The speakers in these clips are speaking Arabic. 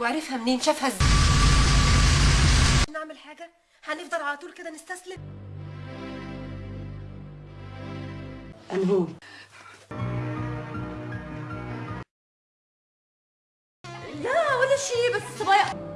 وعرفها منين؟ شافها إزاي؟ نعمل حاجة؟ هنفضل على طول كده نستسلم؟ أنهون لا ولا شيء بس صبايا.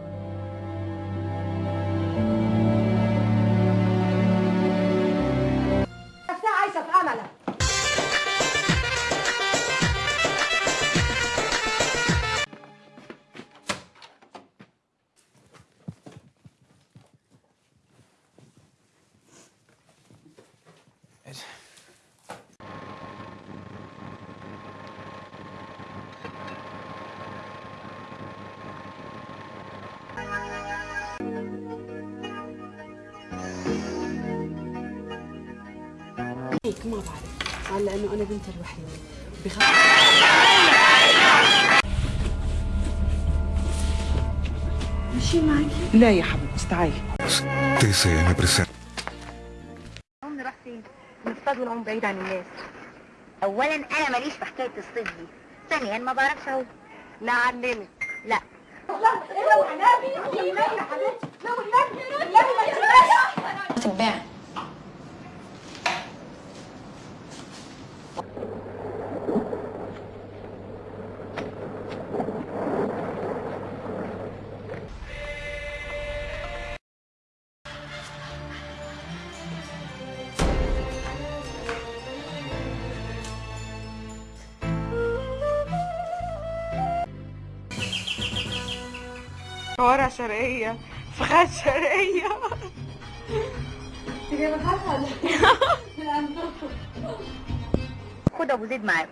هيك ما بعرف. قال لأنه أنا بنت الوحيدة. بخاف. ماشي معك؟ لا يا حبيبتي تعالي نصطاد ونقوم بعيد عن الناس. اولا أنا ماليش في حكاية الصيد دي. ثانيا ما بعرفش أهو. نعلمك لا. تتباع شوارع شرقية فخاد شرقية. خد أبو زيد معاكم.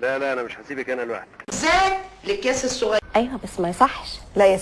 لا لا أنا مش هسيبك أنا لوحدي. أيوه بس ما يصحش. لا يا